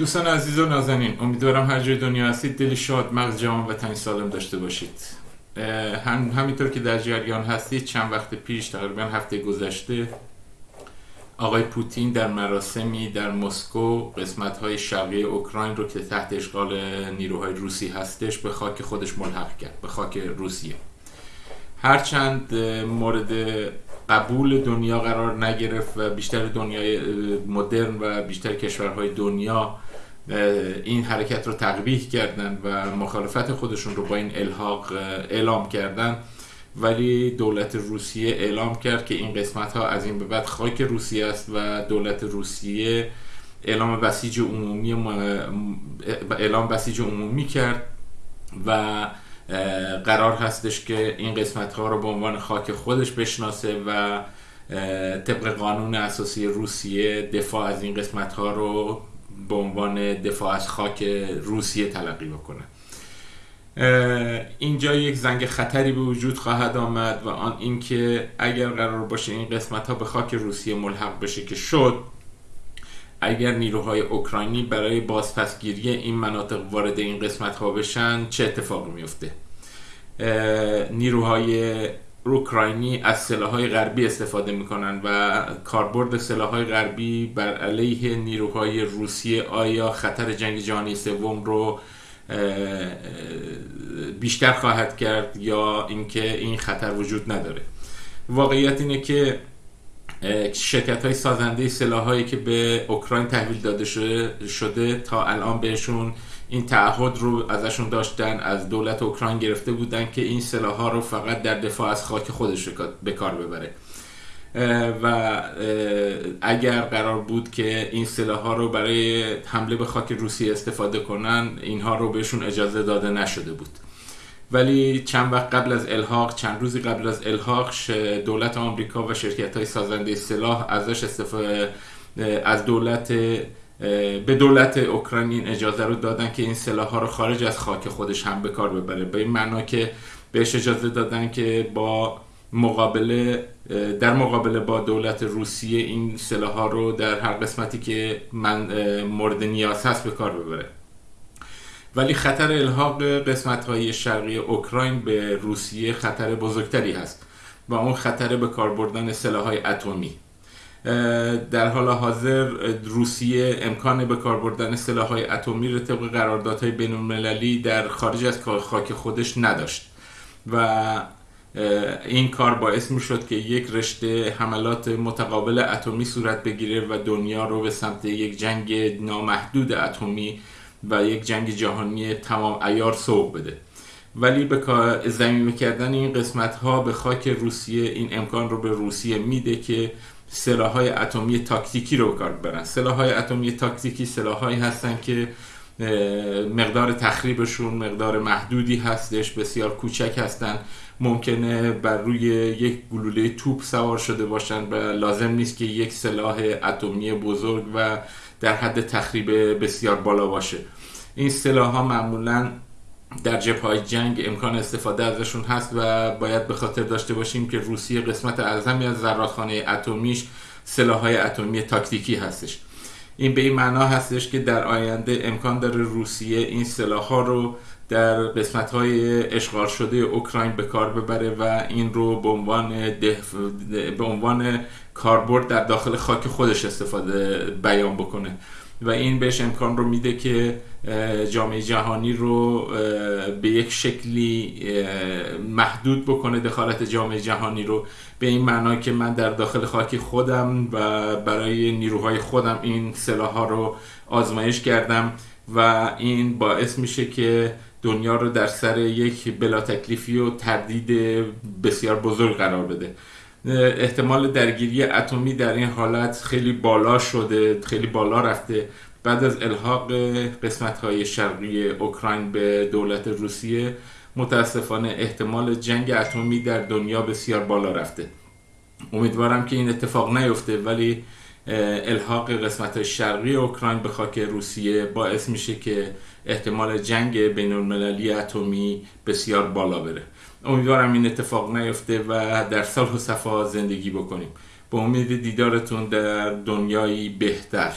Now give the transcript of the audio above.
دوستان عزیز و نازنین امیدوارم هر جای دنیا هستید. دلی شاد مغز جوان و تنی سالم داشته باشید. هم همینطور که در جریان هستید چند وقت پیش تقریبا هفته گذشته آقای پوتین در مراسمی در مسکو قسمت های شرقی اوکراین رو که تحت اشغال نیروهای روسی هستش به خاک خودش ملحق کرد به خاک روسیه. هرچند مورد قبول دنیا قرار نگرفت و بیشتر دنیای مدرن و بیشتر کشورهای دنیا این حرکت رو تقبیح کردن و مخالفت خودشون رو با این الحاق اعلام کردن. ولی دولت روسیه اعلام کرد که این قسمت ها از این به بعد خاک روسیه است و دولت روسیه اعلام بسیج عمومی اعلام بسیج عمومی کرد و قرار هستش که این قسمت ها رو به عنوان خاک خودش بشناسه و طبق قانون اساسی روسیه دفاع از این قسمت ها رو به عنوان دفاع از خاک روسیه تلقی بکنه. اینجا یک زنگ خطری به وجود خواهد آمد و آن اینکه اگر قرار باشه این قسمت ها به خاک روسیه ملحق بشه که شد اگر نیروهای اوکراینی برای بازپسگیری این مناطق وارد این قسمت ها بشن چه اتفاقی میفته؟ نیروهای اوکراینی از سلاحهای غربی استفاده می‌کنن و کاربرد سلاحهای غربی بر علیه نیروهای روسیه آیا خطر جنگ جهانی سوم رو بیشتر خواهد کرد یا اینکه این خطر وجود نداره؟ واقعیت اینه که شرکت های سازنده سلاح هایی که به اوکراین تحویل داده شده, شده تا الان بهشون این تعهد رو ازشون داشتن از دولت اوکراین گرفته بودن که این سلاح ها رو فقط در دفاع از خاک خودش به کار ببره. و اگر قرار بود که این سلاح ها رو برای حمله به خاک روسیه استفاده کنن اینها رو بهشون اجازه داده نشده بود. ولی چند وقت قبل از الحاق چند روزی قبل از الحاق دولت آمریکا و شرکت های سازنده سلاح ازش استفاده از دولت به دولت اوکراین این اجازه رو دادن که این سلاح ها رو خارج از خاک خودش هم به کار ببره. به این معنا که بهش اجازه دادن که با مقابله در مقابله با دولت روسیه این سلاح ها رو در هر قسمتی که من مورد نیاز هست به کار ببره. ولی خطر الحاق قسمت های شرقی اوکراین به روسیه خطر بزرگتری هست و اون خطر به کار بردن سلاح های اتمی در حال حاضر روسیه امکان به کار بردن سلاح های اتمی رو طبق قراردادهای بین المللی در خارج از خاک خودش نداشت و این کار باعث می شد که یک رشته حملات متقابل اتمی صورت بگیره و دنیا رو به سمت یک جنگ نامحدود اتمی و یک جنگ جهانی تمام ایار سوق بده. ولی به زمین کردن این قسمت ها به خاک روسیه این امکان رو به روسیه میده که سلاح های اتمی تاکتیکی رو کار ببرن. سلاح های اتمی تاکتیکی سلاح هایی هستن که مقدار تخریبشون مقدار محدودی هستش بسیار کوچک هستن. ممکنه بر روی یک گلوله توپ سوار شده باشن و لازم نیست که یک سلاح اتمی بزرگ و در حد تخریب بسیار بالا باشه. این سلاح ها معمولا در جبه های جنگ امکان استفاده ازشون هست و باید به خاطر داشته باشیم که روسیه قسمت اعظمی از زرادخانه اتمیش سلاح های اتمی تاکتیکی هستش. این به این معنا هستش که در آینده امکان داره روسیه این سلاح ها رو در قسمت های اشغال شده اوکراین به کار ببره و این رو به عنوان به عنوان کاربرد در داخل خاک خودش استفاده بیان بکنه. و این بهش امکان رو میده که جامعه جهانی رو به یک شکلی محدود بکنه دخالت جامعه جهانی رو. به این معنا که من در داخل خاک خودم و برای نیروهای خودم این سلاح ها رو آزمایش کردم و این باعث میشه که دنیا رو در سر یک بلا تکلیفی و تردید بسیار بزرگ قرار بده. احتمال درگیری اتمی در این حالت خیلی بالا شده خیلی بالا رفته. بعد از الحاق قسمت های شرقی اوکراین به دولت روسیه متاسفانه احتمال جنگ اتمی در دنیا بسیار بالا رفته. امیدوارم که این اتفاق نیفته ولی الحاق قسمت شرقی اوکراین به خاک روسیه باعث میشه که احتمال جنگ بین المللی اتمی بسیار بالا بره. امیدوارم این اتفاق نیفته و در صلح و صفا زندگی بکنیم. به امید دیدارتون در دنیایی بهتر.